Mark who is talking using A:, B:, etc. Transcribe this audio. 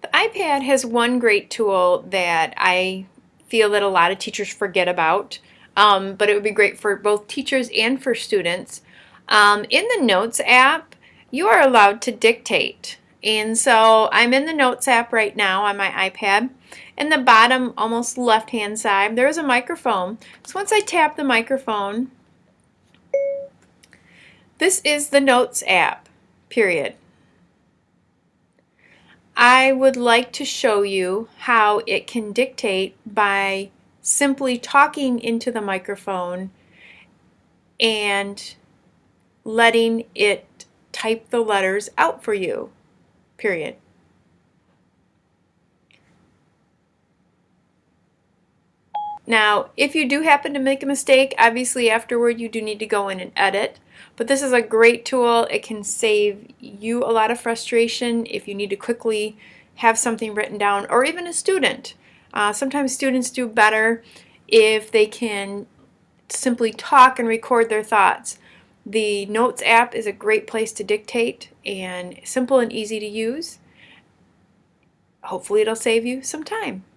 A: The iPad has one great tool that I feel that a lot of teachers forget about, um, but it would be great for both teachers and for students. Um, in the Notes app, you are allowed to dictate. And so I'm in the Notes app right now on my iPad. In the bottom, almost left-hand side, there's a microphone. So once I tap the microphone, this is the Notes app, period. I would like to show you how it can dictate by simply talking into the microphone and letting it type the letters out for you, period. Now, if you do happen to make a mistake, obviously afterward you do need to go in and edit. But this is a great tool. It can save you a lot of frustration if you need to quickly have something written down, or even a student. Uh, sometimes students do better if they can simply talk and record their thoughts. The Notes app is a great place to dictate and simple and easy to use. Hopefully it'll save you some time.